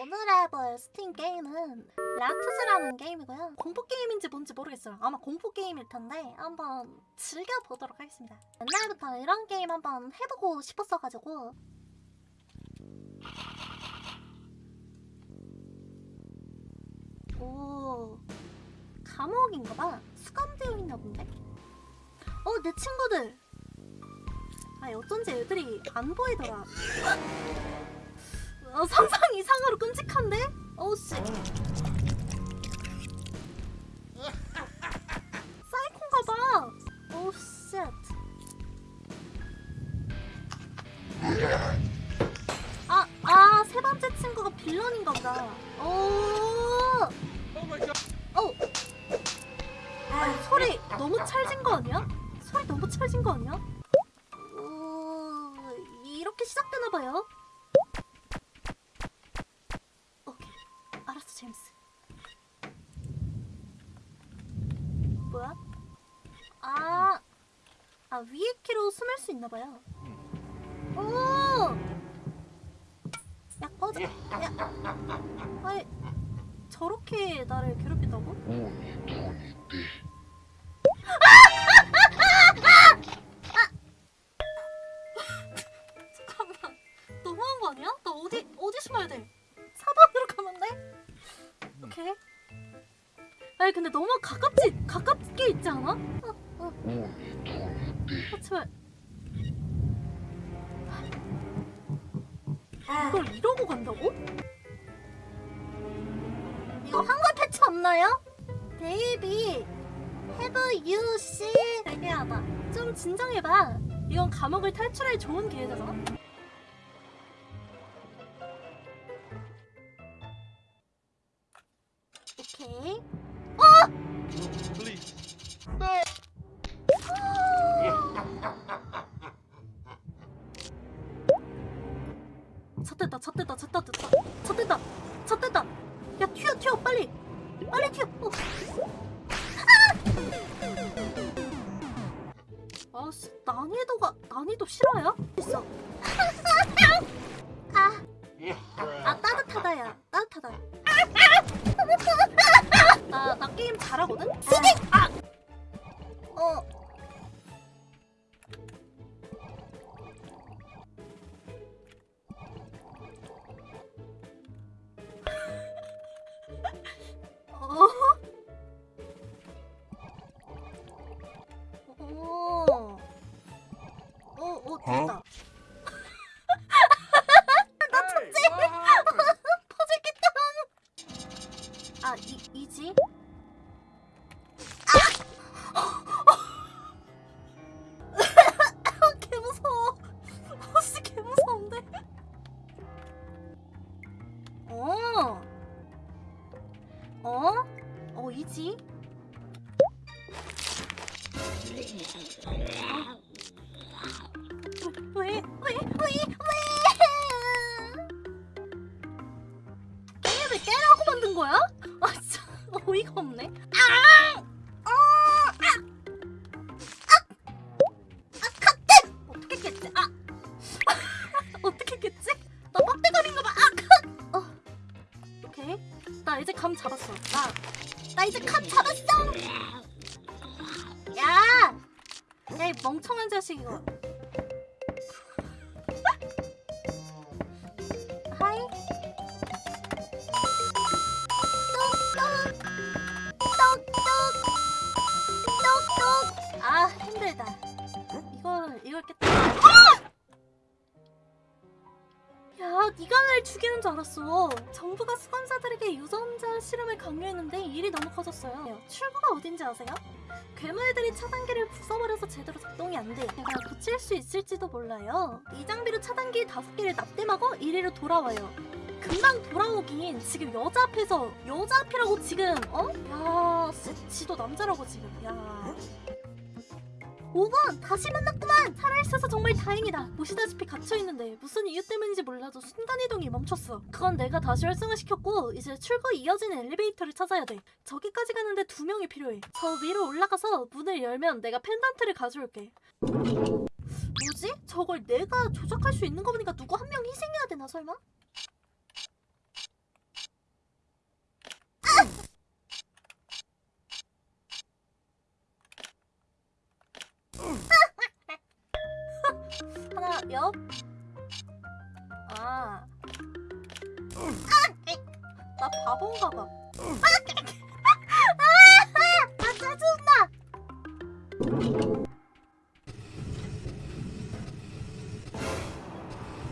오늘 해볼 스팀 게임은 라투즈라는 게임이고요. 공포 게임인지 뭔지 모르겠어요. 아마 공포 게임일 텐데 한번 즐겨보도록 하겠습니다. 옛날부터 이런 게임 한번 해보고 싶었어가지고 오 감옥인가봐. 수감되어 있나 본데? 어, 내 친구들! 아, 어쩐지 애들이 안 보이더라. 어, 상상 이상으로 끔찍한데? 어우 씨. 사이콘가 봐. oh shit. 아, 아, 세 번째 친구가 빌런인가 보다. 오. 어. 아, 소리 너무 찰진 거 아니야? 소리 너무 찰진 거 아니야? 오, 이렇게 시작되나 봐요. 오케이. 알았어, 제임스. 뭐야? 아, 아 위에 키로 숨을 수 있나 봐요. 오! 야 꺼져. 야, 아니 저렇게 나를 괴롭힌다고? 잠깐만. 너무한 거 아니야? 나 어디 어디 숨어야 돼? 4번으로 가면 돼? 오케이. 아니 근데 너무 가깝지 가깝게 있지 않아? 어, 어. 아, 제발. 이걸 이러고 간다고? 이거 한글 패치 없나요? 베이비 Have you seen 얘기하다 좀 진정해봐 이건 감옥을 탈출할 좋은 기회잖아 빨리 튀어 어. 아! 아씨 난이도가 난이도 싫어요? 있어 아, 아 따뜻하다 야 따뜻하다 나, 나 게임 잘하거든? 아! 어? 어, 이제 감 잡았어. 야! 야, 이 멍청한 자식 이거. 이걸 깼다. 야, 네가 날 죽이는 줄 알았어. 정부가 수감자들에게 유전자 실험을 강요했는데 일이 너무 커졌어요. 출구가 어딘지 아세요? 괴물들이 차단기를 부숴버려서 제대로 작동이 안 돼. 내가 고칠 수 있을지도 몰라요. 이 장비로 차단기 다섯 개를 납땜하고 1위로 돌아와요. 금방 돌아오긴 지금 여자 앞에서 여자 앞이라고 지금 어? 야, 씨, 지도 남자라고 지금. 야. 5번! 다시 만났구만! 살아있어서 정말 다행이다. 보시다시피 갇혀있는데 무슨 이유 때문인지 몰라도 순간이동이 멈췄어. 그건 내가 다시 활성화시켰고 이제 출구 이어지는 엘리베이터를 찾아야 돼. 저기까지 가는데 두 명이 필요해. 저 위로 올라가서 문을 열면 내가 펜던트를 가져올게. 뭐지? 저걸 내가 조작할 수 있는 거 보니까 누구 한 명 희생해야 되나 설마? 옆? 아. 나 바본가 봐. 아, 짜증나.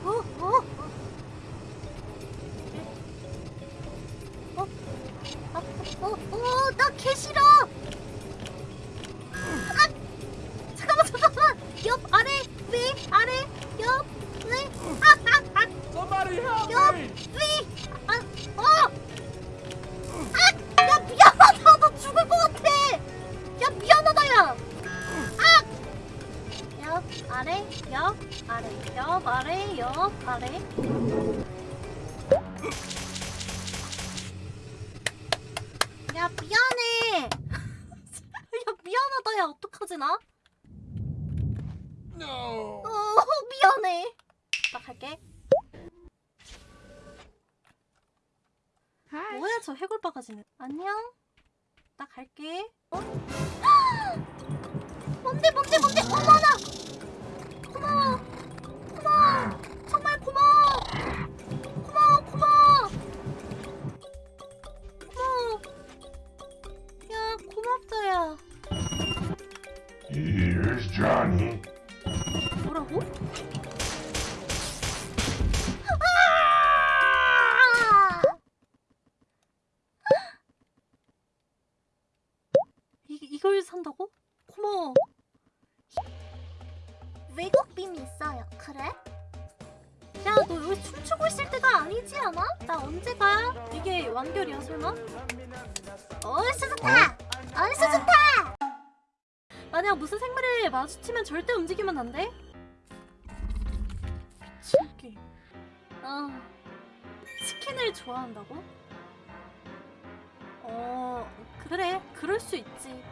어, 어, 어. 아, 어, 어, 나 개 싫어. 야, 미안해! 야, 미안하다, 야, 어떡하지, 나? No! 어, 미안해. 나 갈게. 뭐야 저 해골 바가지는 안녕 나 갈게 어? 뭔데 뭔데 뭔데 어머나 고마워 외국 빔 있어요 그래? 야 너 여기 춤추고 있을 때가 아니지 않아? 나 언제 가? 이게 완결이야 설마? 어이씨 좋다! 어이씨 좋다! 만약 무슨 생물을 마주치면 절대 움직이면 안 돼? 미칠게. 아, 치킨을 좋아한다고? 어, 그래, 그럴 수 있지.